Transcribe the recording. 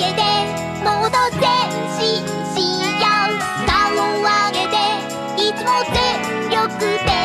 げっ顔を上げて。いつも全力で。